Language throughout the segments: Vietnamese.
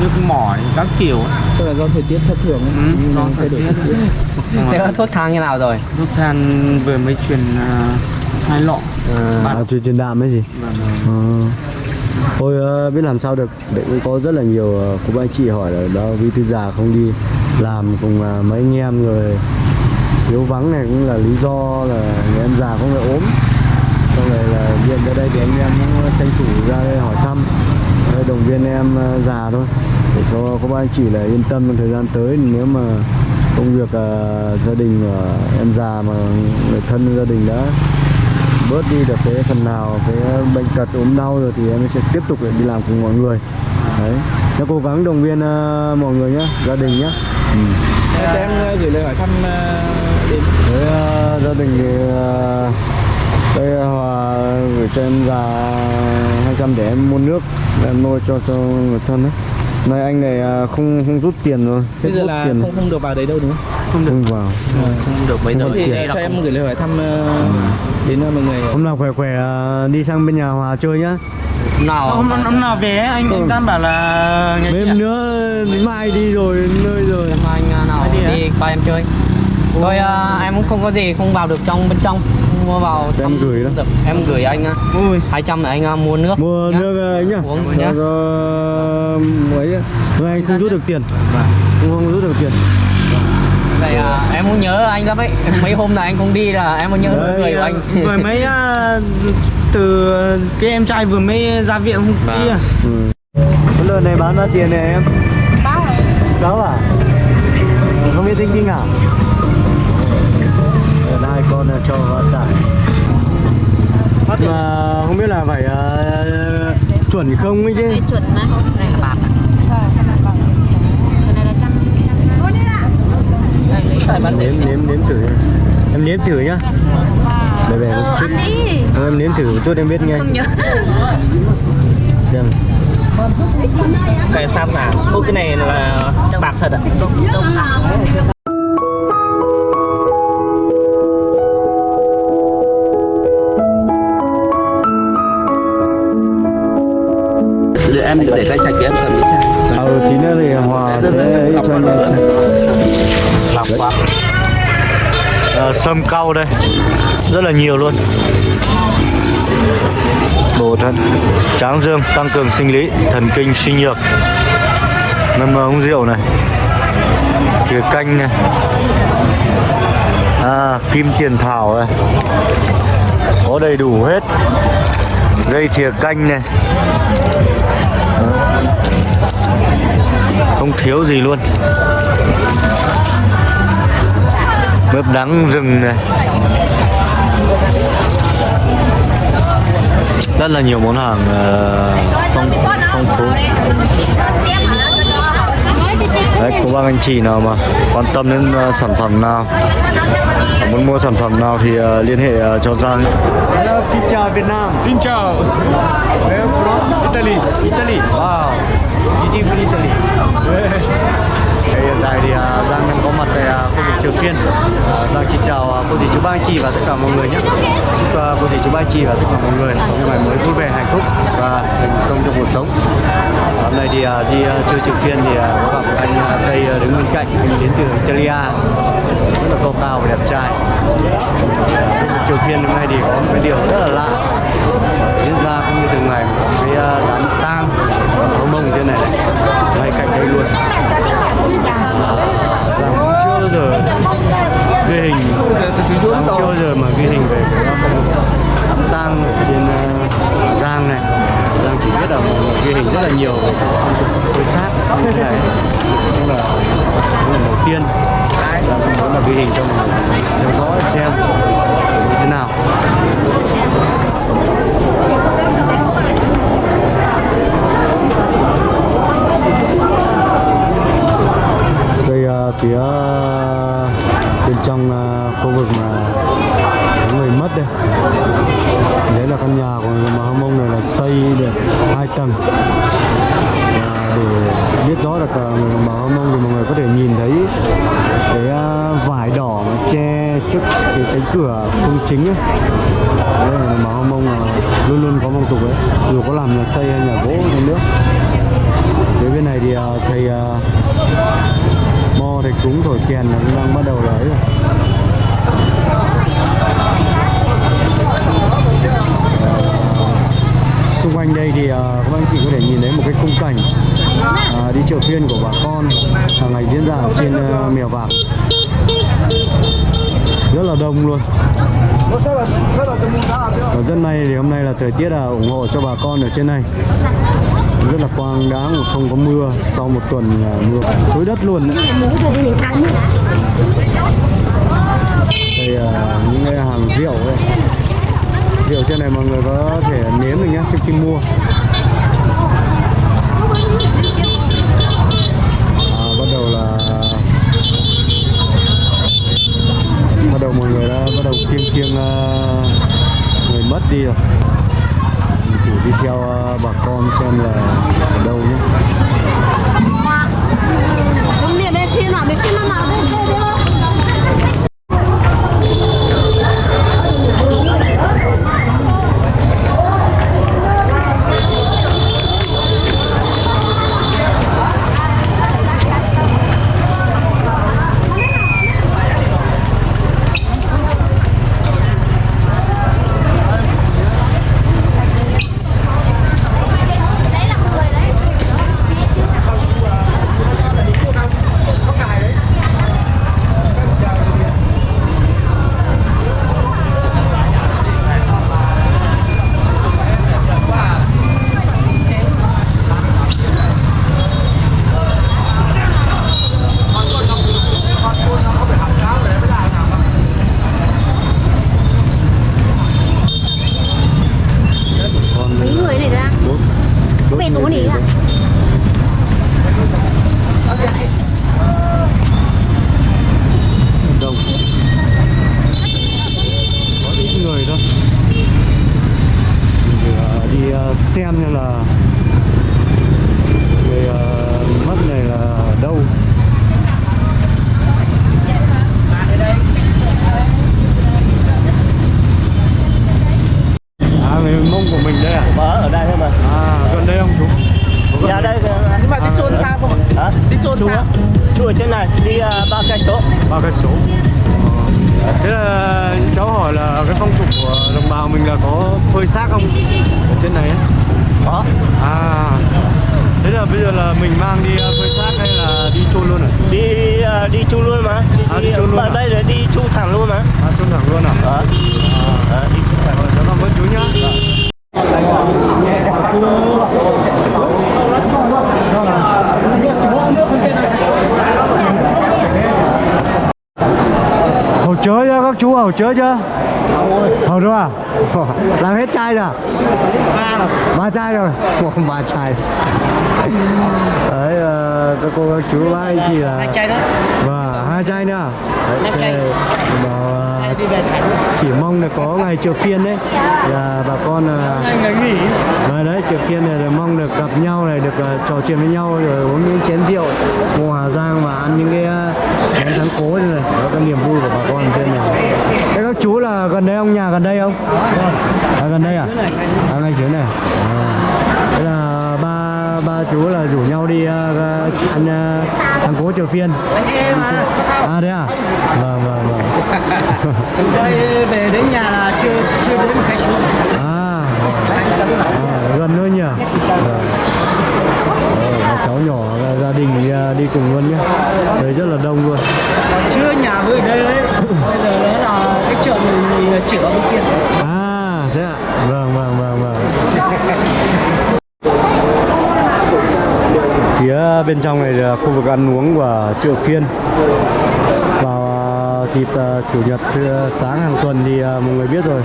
nước mỏi các kiểu Tức là do thời tiết thất thường ấy. Ừ, do thời tiết. Thế có thuốc thang như nào rồi? thuốc than vừa mới chuyển à, hai lọ À, À, truyền truyền đạm ấy gì? và Ờ. Thôi ờ, biết làm sao được cũng có rất là nhiều ờ, cô bác anh chị hỏi là đó vì tư già không đi làm cùng ờ, mấy anh em rồi thiếu vắng này cũng là lý do là người em già không phải ốm xong rồi là điện ra đây thì anh em cũng tranh thủ ra đây hỏi thăm động viên em ờ, già thôi. Để cho cô bác anh chị là yên tâm trong thời gian tới. Nếu mà công việc ờ, gia đình của em già mà người thân gia đình đã bớt đi được cái phần nào cái bệnh tật ốm đau rồi thì em sẽ tiếp tục để đi làm cùng mọi người. Đấy. Nó cố gắng động viên ờ, mọi người nhé gia đình nhé ừ. Cho em gửi lời hỏi thăm ờ, đến. Với ờ, gia đình thì ờ, đây hòa gửi cho em già 200 để em mua nước em nuôi cho cho người thân ấy. Này anh này ờ, không không rút tiền rồi. Bây giờ là tiền không không được vào đấy đâu đúng không? không vào. Không được Không giờ Thì tiền. đây là cho em gửi lời hỏi thăm ờ, đến ờ, mọi người. Hôm nào khỏe khỏe ờ, đi sang bên nhà hòa chơi nhá. Nào hôm hôm hôm nào về anh anh Giang bảo là mấy hôm nữa đến mai đi rồi nơi rồi. Em anh à, nào Đi à? đi qua em chơi. Thôi à, em cũng không có gì không vào được trong bên trong mua vào Em gửi đó. Dạ, Em gửi anh à, ui 200 để anh à, mua nước mua nhá. nước ấy nhá Uống nhá. ấy người anh không rút được tiền không không rút được tiền Vậy à, em cũng nhớ anh lắm ấy Mấy hôm này anh không đi là em cũng nhớ Đấy, người của à, anh mới à, từ cái em trai vừa mới ra viện hôm Vâng. kia ừ. cái lợn này bán bao tiền này em rồi. sáu à không biết tinh tinh à hai con là cho tải mà không biết là phải ờ, chuẩn không ấy chứ Đây chuẩn mà không này là bạc. Cái này là trăm trăm. Phải bán nếm nếm nếm thử em nếm thử nhá để về một Ờ chút ăn đi. Thôi em nếm thử một chút em biết ngay Không nhớ. xem Cái sam à? Ô cái này là bạc thật ạ. Đúng Em để tay sạch em cầm đi ừ tí nữa thì hòa sẽ cho anh em lọc quá Ờ, sâm cau đây. Rất là nhiều luôn. Bổ thận tráng dương tăng cường sinh lý thần kinh suy nhược. Ngâm ờ, uống rượu này. Thìa canh này. À, kim tiền thảo này. Có đầy đủ hết. Dây thìa canh này không thiếu gì luôn. Mướp đắng rừng này. Rất là nhiều món hàng uh, phong phong phú đấy cô bác anh chị nào mà quan tâm đến ờ, sản phẩm nào muốn mua sản phẩm nào thì ờ, liên hệ ờ, cho Giang Hello, xin chào Việt Nam Xin chào. Where from? Italy. Italy Wow Italy Thế hiện tại thì uh, Giang đang có mặt tại uh, khu vực Triều Phiên uh, à, Giang xin chào uh, cô dì chú ba anh chị và tất cả mọi người nhé. Chúc uh, cô dì chú ba anh chị và tất cả mọi người có một ngày mới vui vẻ, hạnh phúc và thành công trong cuộc sống. Hôm nay thì uh, đi uh, chơi Triều Phiên thì uh, có gặp một anh uh, Tây uh, đứng bên cạnh Anh đến từ Italia. Rất là cao cao và đẹp trai. Trường Triều Phiên hôm nay thì có một cái điều rất là lạ. Diễn ra không như thường ngày một cái uh, đám tang hấu mông thế này này ngay cạnh đây luôn à, Giang cũng chưa bao giờ ghi hình chưa bao giờ mà ghi hình về cái đám tang ở trên uh, Giang này. Giang chỉ biết là mọi người ghi hình rất là nhiều về phong tục sát. Như thế này cũng là cũng là đầu tiên. Giang cũng muốn là ghi hình cho mọi người theo dõi xem như thế nào. Đây uh, phía bên trong ờ, khu vực mà có người mất đây. Đấy là căn nhà của người mà hâm mông này là xây được hai tầng. Và để biết rõ được ờ, người mà hâm mông thì mọi người có thể nhìn thấy cái ờ, vải đỏ mà che trước cái cánh cửa công chính ấy. Đây là người mà hâm mông là luôn luôn có phong tục đấy dù có làm nhà xây hay nhà gỗ trong nước. Phía bên này thì thầy thì mo cúng thổi kèn là cũng đang bắt đầu lấy rồi. Xung quanh đây thì à, các anh chị có thể nhìn thấy một cái khung cảnh à, đi chợ phiên của bà con hàng ngày diễn ra ở trên à, mèo vạc rất là đông luôn. Ở dân này thì hôm nay là thời tiết là ủng hộ cho bà con ở trên này rất là quang đáng không có mưa sau một tuần à, mưa xối đất luôn đấy. đây là những cái hàng rượu đây rượu trên này mọi người có thể nếm được nhé trước khi mua. À, bắt đầu là bắt đầu mọi người đã bắt đầu kiêng kiêng uh, người mất đi rồi thử đi theo ờ, bà con xem là ở đâu nhé. Dạ. Công niệm bên trên nào được xin năm nào đây đây đây em là các chú hầu chớ chưa? Hầu rồi à? Làm hết chai rồi à? Ba chai rồi Ba chai Đấy ờ, các cô các chú bác anh chị là Hai chai đó. Vâng, hai chai nữa Đấy, Hai chai. ờ, Đi về thành. chỉ mong là có ngày chợ phiên đấy là bà con là Ngày nghỉ. và đấy chợ phiên này là mong được gặp nhau này được ờ, trò chuyện với nhau rồi uống những chén rượu ngồi Hà Giang và ăn những cái ờ, món thắng cố như này đó cái niềm vui của bà con trên này thế các chú là gần đây không nhà gần đây không à, gần đây à à ngay dưới này à. thế là ba ba chú là rủ nhau đi ờ, ăn ờ, thắng cố chợ phiên. à đấy à? Vâng vâng vâng. Đây về đến nhà là chưa chưa đến một cái số. à, à gần thôi nhỉ? Vâng. Cháu nhỏ gia đình đi, à, đi cùng luôn nhé. Đấy rất là đông luôn. Chưa nhà vừa đây đấy. Bây giờ đó là cái chợ mình chữa bên kia. à thế ạ. Vâng vâng vâng vâng phía bên trong này là khu vực ăn uống của chợ phiên vào à, dịp à, chủ nhật à, sáng hàng tuần thì mọi người biết rồi.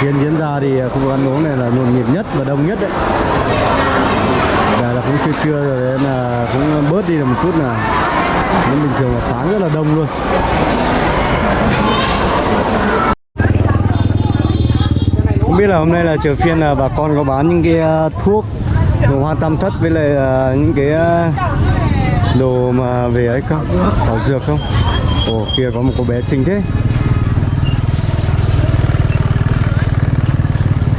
Phiên diễn ra thì khu vực ăn uống này là nhộn nhịp nhất và đông nhất đấy. Giờ là cũng chưa trưa rồi nên là cũng bớt đi được một chút là nhưng bình thường là sáng rất là đông luôn. Không biết là hôm nay là chợ phiên là bà con có bán những cái thuốc đồ hoa tam thất với lại à, những cái à, đồ mà về ấy không thảo dược không? Ồ kia có một cô bé xinh thế.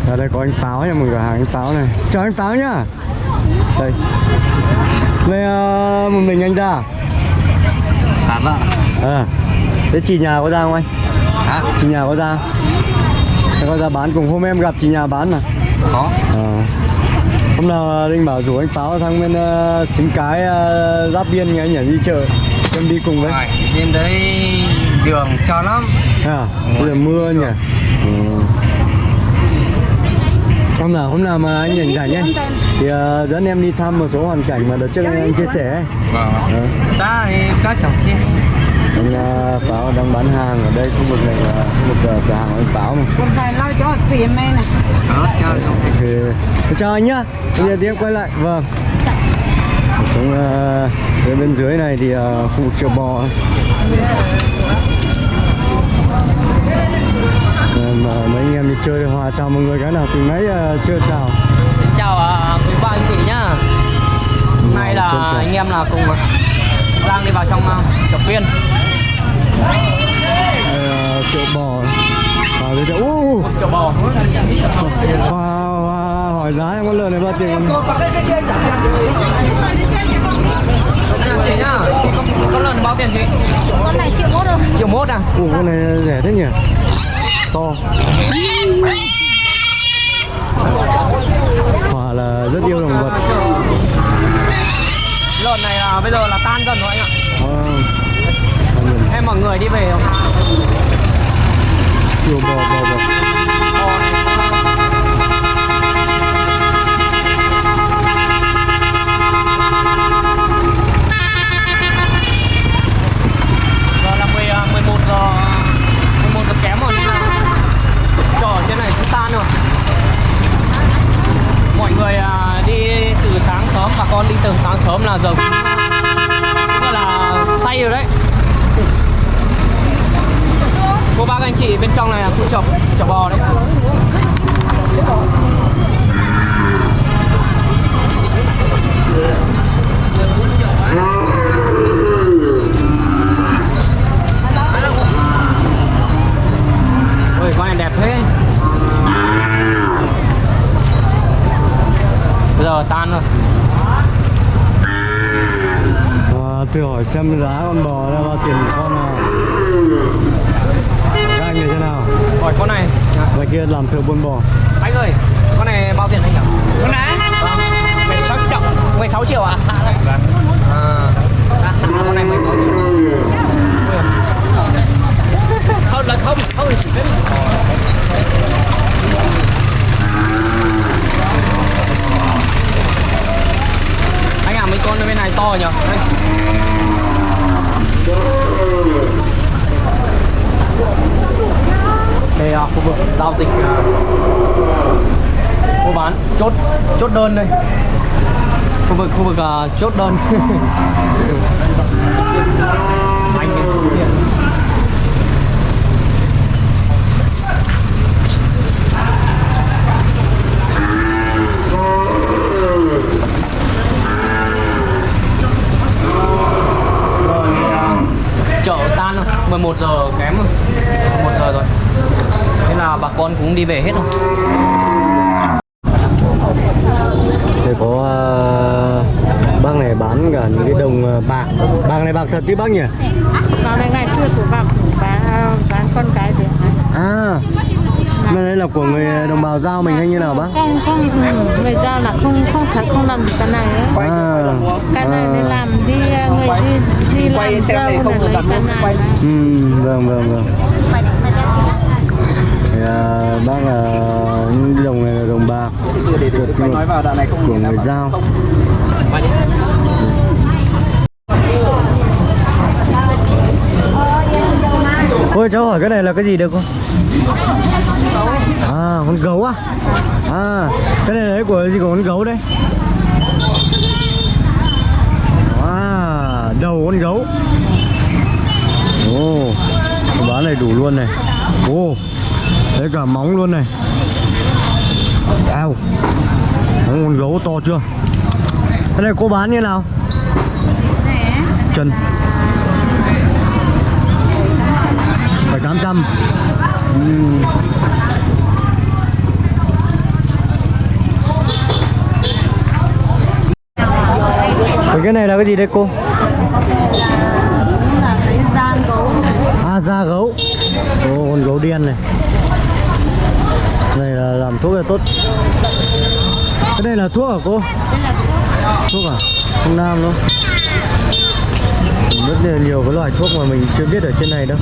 Ở đây có anh táo nha mọi người hàng anh táo này. Chào anh táo nhá. Đây. Đây ờ, một mình anh ra à? À vâng À. Thế chị nhà có ra không anh? Hả? Chị nhà có ra có ra bán cùng hôm em gặp chị nhà bán mà Có. Ờ. Hôm nào Linh bảo rủ anh Pháo sang bên uh, xính cái uh, giáp biên nghe anh nhỉ đi chợ Em đi cùng với. Bên đấy đường cho lắm. À, Bây giờ mưa nhỉ. Ừ. Hôm nào hôm nào mà anh rảnh rảnh ấy Thì uh, dẫn em đi thăm một số hoàn cảnh mà đợt trước anh, anh chia sẻ. Ấy Vâng. Ờ. Thì các chồng xe Anh uh, Pháo đang bán hàng ở đây khu vực này là khu vực uh, cửa hàng của anh Pháo mà. Con phải lo cho chị em này. Đó cho thì chào anh nhá. Bây giờ tiếp quay lại. Vâng. Xuống uh, bên bên dưới này thì uh, khu vực chợ bò. Mà mấy anh em đi chơi hòa chào mọi người cái nào từ nãy uh, chưa chào. Xin chào à, quý ba anh chị nhá. Hôm nay là Vâng, anh em là cùng Giang đi vào trong uh, chợ phiên Đây, uh, chợ bò vào đây chợ uh, Chợ bò wow, wow, hỏi giá em có lợn này bao tiền không? Anh chị nhá con lần bao tiền chị? Con này triệu mốt rồi Triệu mốt à? Ủa con này rẻ thế nhỉ to Hòa là rất yêu động vật Lợn này là bây giờ là tan dần rồi anh ạ Ờ. Em mọi người đi về không? Chùa bò bò Bò sớm là giờ cũng, cũng gọi là say rồi đấy. Cô bác anh chị bên trong này là khu chọc chợ bò đấy. Ôi con này đẹp thế. Bây giờ tan rồi. À, Tôi hỏi xem giá con bò là bao tiền một con nào. Các anh như thế nào? Hỏi con này. Ngoài kia làm thợ buôn bò. Anh ơi Con này bao tiền anh nhỉ? Con này? Vâng 16 triệu. 16 triệu à? Vâng à, Con này 16 triệu. Không là không, không thì chỉ biết Anh à mấy con ở bên này to nhở Đây. Đây là khu vực giao dịch à, mua bán chốt chốt đơn đây. Khu vực khu vực uh, chốt đơn. Anh bên Phú Thiện. rồi à, chợ tan rồi 11 giờ kém rồi 11 giờ rồi thế là bà con cũng đi về hết rồi Đây có uh, bác này bán cả những cái đồng ờ, bạc Bạc này bạc thật chứ bác nhỉ? Vào này ngày xưa của bà bán, bán con cái gì À Đây đây là của người đồng bào giao mình hay như nào bác? Không, không, ừ, người giao là không không phải không làm cái này ấy. À, Cái này à. làm đi người đi đi làm dâu là lấy cái này Ừ, vâng vâng vâng thì, à, bác là những cái đồng này là đồng bạc Được nói vào đoạn này không của người giao Ôi cháu hỏi cái này là cái gì được không? À, con gấu à? À, cái này là của gì của con gấu đây? À, đầu con gấu Ồ, bán này đủ luôn này Ồ, đấy cả móng luôn này. Ao. Móng con gấu to chưa? Cái này cô bán như nào? Chân Phải 800 Ừm. Cái cái này là cái gì đây cô? Là cái da gấu à da gấu. Ồ, con gấu đen này này là làm thuốc là tốt. Cái này là thuốc hả cô? Đây là thuốc. À? Không nam đâu rất là nhiều cái loại thuốc mà mình chưa biết ở trên này đâu.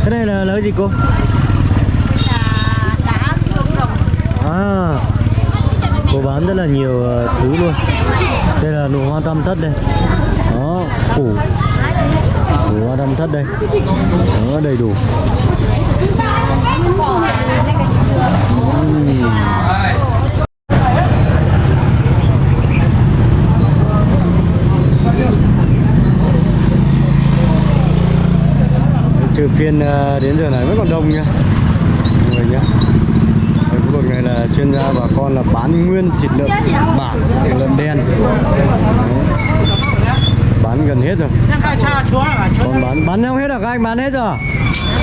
Cái này là, là cái gì cô? Là đá xương rồng à cô bán rất là nhiều ờ, thứ luôn. Đây là nụ hoa tam thất đây. Đó củ nụ hoa tam thất đây. Đó đầy đủ trừ phiên ờ, đến giờ này vẫn còn đông nhá mọi người nhé ở khu vực này là chuyên gia bà con là bán nguyên, thịt lợn bản, thịt lợn đen. Đấy bán gần hết rồi. Còn bán bán không hết rồi các anh? Bán hết rồi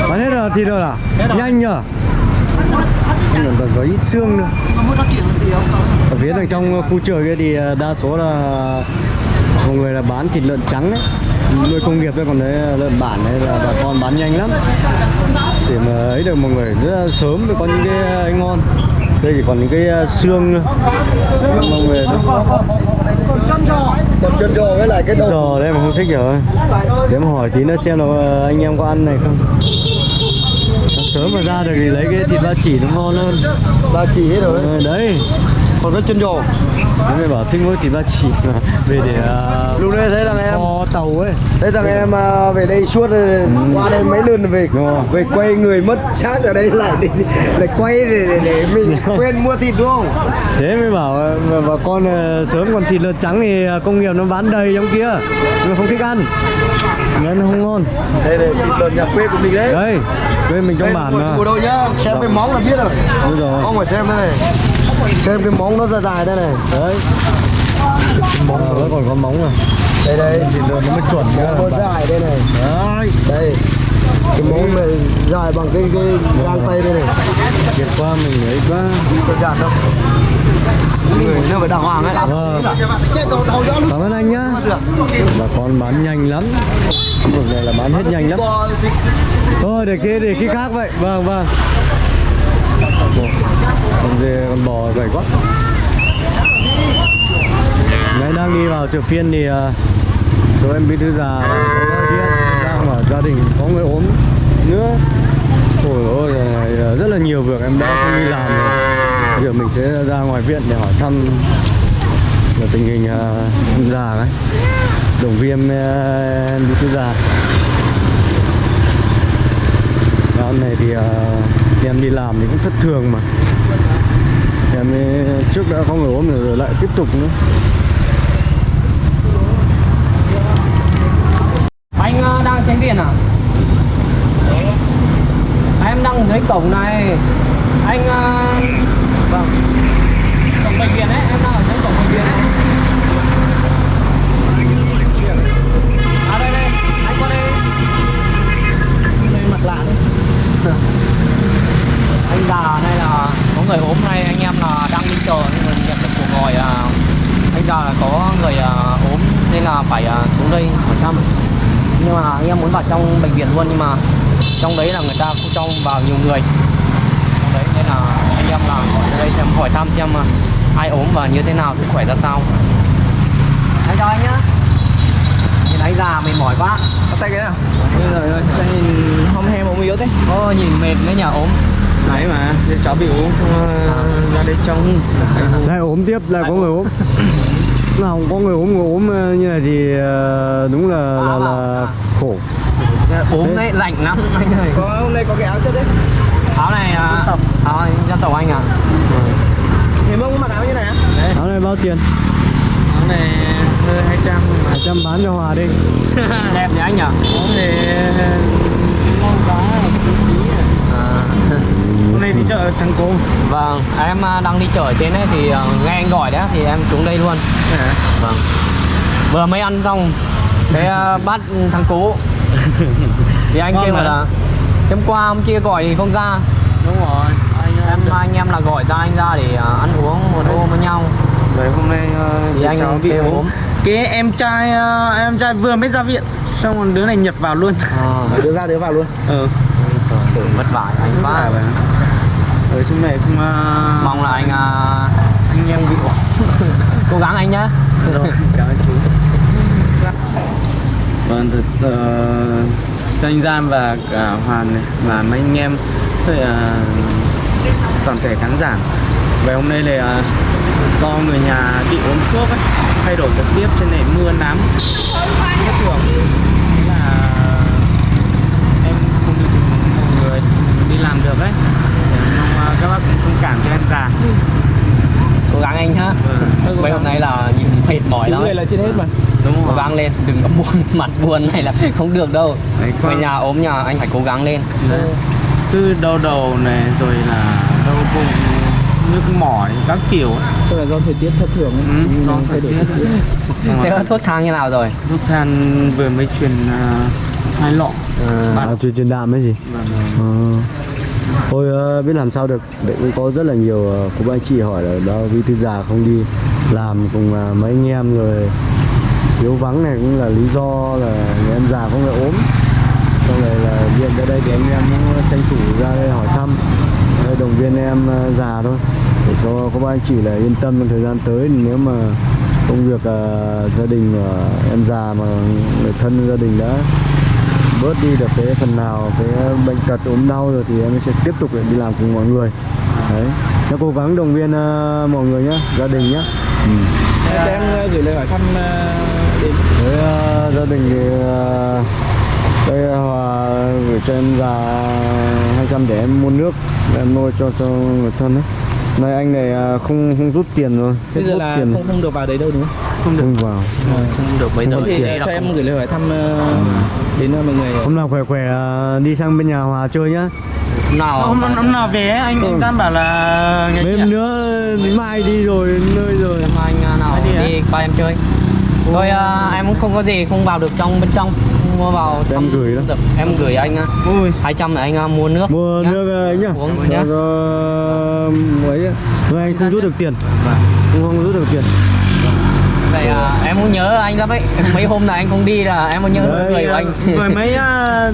bán hết rồi thịt rồi à? Nhanh nhở mà có ít xương nữa. Ở phía đằng trong khu chợ kia thì đa số là mọi người là bán thịt lợn trắng đấy. Nuôi công nghiệp đấy còn đấy lợn bản đấy là bà con bán nhanh lắm. Để mà ấy được mọi người rất là sớm mới có những cái ờ, ngon. Đây chỉ còn những cái xương nữa xương mọi người đó Còn chân giò với lại cái đầu giò đây mà không thích rồi. Để mà hỏi tí nữa xem là ờ, anh em có ăn này không. Sớm mà ra được thì lấy cái thịt ba chỉ nó ngon hơn. Ba chỉ hết rồi. Ờ, đấy Còn cái chân giò. Thế mới bảo thích mỗi thịt ba chỉ mà về để uh, Lúc đấy thấy thằng em tàu ấy Thấy thằng em à, về đây suốt rồi, qua đây mấy lần về Đúng về quay người mất xác ở đây lại để, để quay để, để, để mình quên mua thịt đúng không? thế mới bảo ờ, mà bà con ờ, sớm còn thịt lợn trắng thì công nghiệp nó bán đầy trong kia mà không thích ăn nên nó không ngon Đây này thịt lợn nhà quê của mình đấy. đấy quê mình trong bản mà Của đâu nhá, xem cái móng là biết rồi. đúng rồi Ông phải xem đây này. Xem cái móng nó dài dài đây này. đấy móng nó còn có móng à Đây đây. lợn nó mới chuẩn nhá Nó dài đây này. đấy Đây. Cái móng này dài bằng cái cái gang tay đây này. Việt qua mình ấy quá Có gạt không? Người nó phải đàng hoàng ấy. Vâng. Cảm ơn anh nhá Bà con bán nhanh lắm vực này là bán hết nhanh lắm Thôi để kia để khi khác vậy Vâng vâng con dê con bò gầy quá. Nãy đang đi vào chợ phiên thì à, chỗ em bí thư già có đang ở gia đình có người ốm nữa. Ôi ôi này, à, rất là nhiều việc em đã không đi làm rồi. Giờ mình sẽ ra ngoài viện để hỏi thăm là tình hình à, uh, em già đấy, động viên uh, em bí thư già. Dạo này thì uh, em đi làm thì cũng thất thường mà. Em ấy, trước đã có người ốm rồi, rồi lại tiếp tục nữa Anh ờ, đang tránh tiền à? à? Em đang ở dưới cổng này Anh ờ, Vâng Cổng bệnh viện ấy, em đang ở dưới cổng bệnh viện ấy có người ốm này anh em là đang đi chờ nhưng mà nhận được cuộc gọi à, anh già là có người à, ốm nên là phải à, xuống đây hỏi thăm. Nhưng mà anh em muốn vào trong bệnh viện luôn nhưng mà trong đấy là người ta không cho vào nhiều người. Trong đấy nên là anh em là ra đây xem hỏi thăm xem mà ai ốm và như thế nào sức khỏe ra sao. Anh chào anh nhá. Nhìn anh già mệt mỏi quá. Bắt tay cái nào? Ơi, sao nhìn hôm hem ốm yếu thế. Ô, nhìn mệt đấy nhờ ốm Đấy mà, thì cháu bị uống xong uh, ra đây trông. Lại ốm tiếp lại có người ốm. Nào không có người ốm người ốm ờ, như này thì ờ, đúng là là, là khổ. Ốm đấy, lạnh lắm. Anh ơi Có hôm nay có cái áo chất đấy. Áo này, à, áo dân tộc anh à? Thì mông mặc áo như này á? áo này bao tiền? Áo này hơi 200 200 trăm bán cho hòa đi. Đẹp nhỉ anh nhỉ? Áo này ngon quá à. Hôm nay đi chợ thằng cô. Vâng, em à, đang đi chợ ở trên ấy thì à, nghe anh gọi đấy thì em xuống đây luôn. Vâng. Vừa mới ăn xong Thế à, bắt thằng Cú. Thì anh Ngon kia mà. là Hôm qua hôm kia gọi thì không ra. Đúng rồi. Anh, em anh em là gọi ra anh ra để à, ăn uống một hôm với nhau. Đấy hôm nay uh, thì anh cháu bị ốm. Cái em trai ờ, em trai vừa mới ra viện xong rồi đứa này nhập vào luôn. Ờ, đứa ra đứa vào luôn. Ừ trời, vất vả anh quá. vậy ở trong này cũng ờ, mong là anh à, anh em bị cố gắng anh nhá. Rồi cảm ơn chú. Vâng thật uh, anh Gian và cả Hoàn này và mấy anh em rồi, ờ, toàn thể khán giả. Về hôm nay là ờ, do người nhà bị ốm sốt ấy thay đổi thời tiết trên này mưa nắng. Bất thường Thế là em không đi cùng mọi người đi làm được ấy Để mong ờ, các bác cũng thông cảm cho em già cố gắng anh nhá Vâng. mấy hôm nay là nhìn mệt mỏi lắm người là trên hết mà. Đúng cố không gắng lên đừng có buồn mặt buồn này là không được đâu. Đấy, về nhà ốm nhà anh phải cố gắng lên. Đấy. cứ đau đầu này rồi là đau bụng nhức mỏi các kiểu tức là do thời tiết thất thường ấy. Ừ, Ừ, do thời tiết. thế rồi. có thuốc thang như nào rồi? Thuốc than vừa mới truyền uh, hai lọ. À, truyền truyền đạm ấy gì? và Ờ. Thôi ờ, biết làm sao được. Đấy cũng có rất là nhiều ờ, cô bác anh chị hỏi là đó vì thư già không đi làm cùng ờ, mấy anh em rồi thiếu vắng này cũng là lý do là người em già không phải ốm. Xong rồi là viện ra đây thì anh em cũng tranh thủ ra đây hỏi thăm. Động viên em già thôi. Để cho các bác anh chị là yên tâm trong thời gian tới. Nếu mà công việc uh, gia đình uh, em già mà người thân gia đình đã bớt đi được cái phần nào cái bệnh tật ốm đau rồi thì em sẽ tiếp tục để đi làm cùng mọi người. Đấy. Nó cố gắng động viên ờ, mọi người nhá gia đình nhá. Ừ. cho em ờ, gửi lời hỏi thăm ờ, đến. Với ờ, gia đình thì ờ, đây hòa gửi cho em già 200 để em mua nước để em nuôi cho cho người thân đấy này anh này ờ, không không rút tiền rồi. Bây giờ rút là tiền. không không được vào đấy đâu đúng không? Không vào. Không được. Giờ Không thì tiền. đây là cho em không- gửi lời hỏi thăm ờ, đến ờ, mọi người. Hôm nào khỏe khỏe ờ, đi sang bên nhà hòa chơi nhá. Hôm nào? Hôm năm năm nào về anh anh Gian bảo là mấy hôm nữa mai đi rồi nơi rồi. Em anh à, nào Đi qua em chơi. Thôi à, em cũng không có gì không vào được trong bên trong mua vào Em gửi đó. em gửi anh à, ui. 200 để anh à, mua nước mua nhá. nước ấy nhá. Uống nhá. ấy. Rồi anh không rút được tiền. Không không rút được tiền. Vậy à, em cũng nhớ anh lắm ấy. Mấy hôm này anh không đi là em cũng nhớ Đấy, người của anh. vừa mới ờ,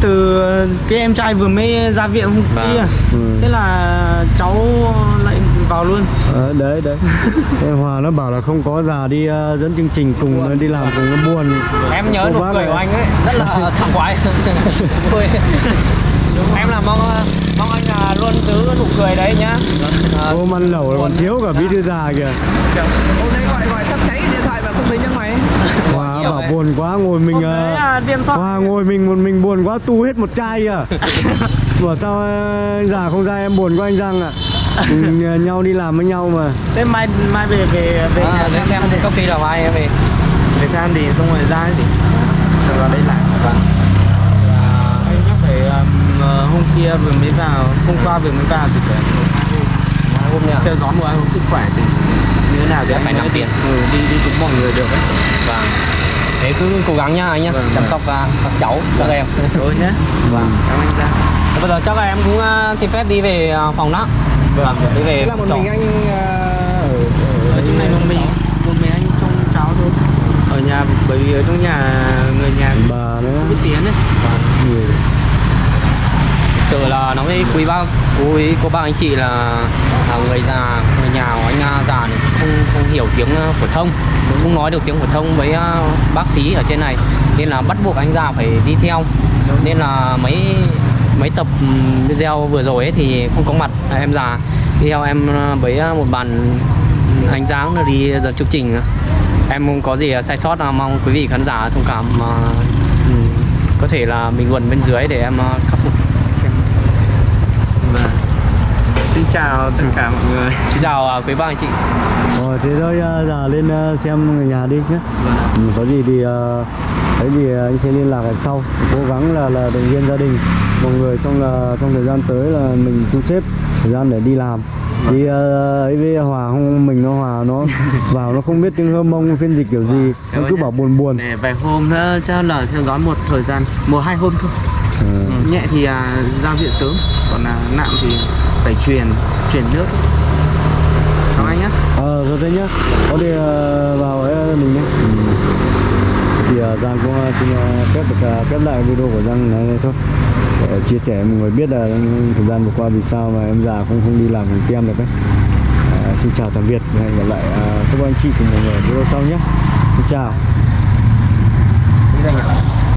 từ cái em trai vừa mới ra viện hôm Vâng. kia. Ừ. thế là cháu lại vào luôn. Ờ, đấy đấy. Em Hòa nó bảo là không có già đi ờ, dẫn chương trình cùng nó đi làm cùng nó buồn. Em nhớ nụ cười của anh ấy rất là sảng khoái. Vui. Em là mong mong anh là luôn giữ nụ cười đấy nhá. À, ôm ăn lẩu còn thiếu cả bí thư già kìa. Hôm nay gọi gọi sắp cháy điện thoại mà không thấy nhấc máy. Hòa nhiều bảo đấy. buồn quá ngồi mình ờ, đấy à, điện thoại. Hòa ngồi mình một mình buồn quá tu hết một chai kìa. Bảo sao ờ, già không ra em buồn quá anh Giang ạ Cùng ờ, nhau đi làm với nhau mà. Thế mai mai về về về à, nhà để xem có khi là mai em về để tham đi xong rồi ra thì rồi vào đây lại. Vâng. anh nhắc phải um, ờ, hôm kia vừa mới vào hôm qua vừa mới vào thì phải hai hôm nữa theo dõi một hai hôm sức khỏe thì như thế nào thì phải nắm tiền. ừ, đi đi cùng mọi người được ấy vâng. Thế cứ cố gắng nhá anh nhá Vâng, chăm vâng. sóc à, các cháu các em. Thôi nhé Vâng. cảm ơn anh Giang. Bây giờ chắc là em cũng à, xin phép đi về à, phòng đó vâng đi về là một mình anh ờ, ở ở, trong này một mình một mình anh trông cháu thôi. Ở nhà bởi vì ở trong nhà người nhà Bà nữa. biết tiếng ấy. Nhiều. Thực sự là nói với quý bác. Quý cô bác anh chị là, là người già người nhà của anh à, già này không không hiểu tiếng à, phổ thông. Không nói được tiếng phổ thông với à, bác sĩ ở trên này. Nên là bắt buộc anh già phải đi theo. Nên là mấy mấy tập ừ, video vừa rồi ấy thì không có mặt. À, em già. Đi theo em ờ, với ờ, một bạn ừ, anh Giáng là đi dẫn chương trình. Em không có gì sai sót là mong quý vị khán giả thông cảm mà có thể là bình luận bên dưới để em khắc phục. Vâng xin chào tất cả mọi người. Xin chào à, quý bác anh chị. Rồi thế thôi ờ, giờ lên ờ, xem người nhà đi nhé ừ, Có gì thì ờ, thấy gì anh sẽ liên lạc lại sau. Cố gắng là là động viên gia đình. Mọi người xong là trong thời gian tới là mình thu xếp thời gian để đi làm. Đi ờ, ấy với Hòa không mình nó Hòa nó vào nó không biết tiếng hơ mông phiên dịch kiểu gì. Nó cứ bảo buồn buồn. để vài hôm nữa cho là theo dõi một thời gian một hai hôm thôi. Nhẹ thì à, ra viện sớm còn là nặng thì phải truyền truyền nước chào anh nhé Ờ, rồi thế nhá. Có đi ờ, vào với mình nhé. Thì ờ, Giang cũng ờ, xin ờ, phép được ờ, khép lại video của Giang này, thôi. Để chia sẻ mọi người biết là thời gian vừa qua vì sao mà em già không không đi làm cùng tem được đấy. Ờ, xin chào tạm biệt và hẹn gặp lại ờ, các anh chị cùng mọi người video sau nhé. Xin chào. Xin anh ạ